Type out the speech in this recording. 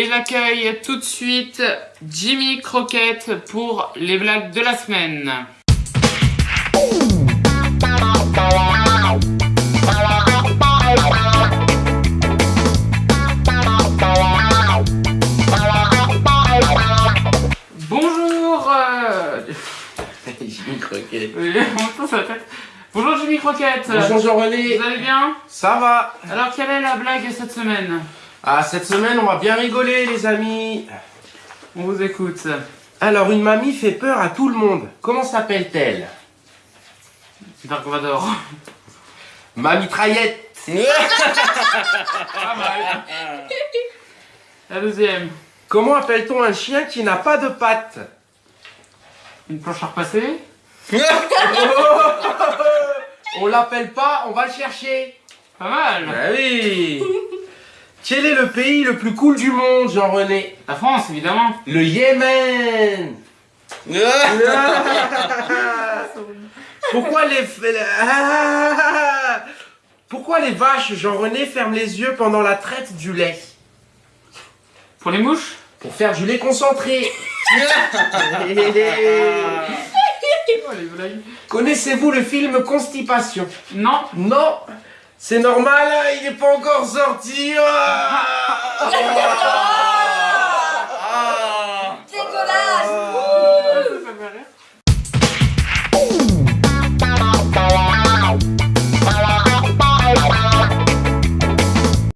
Et j'accueille tout de suite Jimmy Croquette pour les blagues de la semaine. Bonjour euh, Jimmy Croquette. Bonjour Jimmy Croquette Bonjour Jean-René. Vous allez bien? Ça va Alors quelle est la blague cette semaine? Ah, cette semaine, on va bien rigoler, les amis. On vous écoute. Alors, une mamie fait peur à tout le monde. Comment s'appelle-t-elle? Dark Vador. Ma mitraillette. Pas mal. La deuxième. Comment appelle-t-on un chien qui n'a pas de pattes? Une planche à repasser? On l'appelle pas, on va le chercher. Pas mal. Ah oui Quel est le pays le plus cool du monde, Jean-René La France, évidemment. Le Yémen Pourquoi les... Pourquoi les vaches, Jean-René, ferment les yeux pendant la traite du lait Pour les mouches Pour faire du lait concentré. Connaissez-vous le film Constipation? Non. Non C'est normal, il n'est pas encore sorti Ah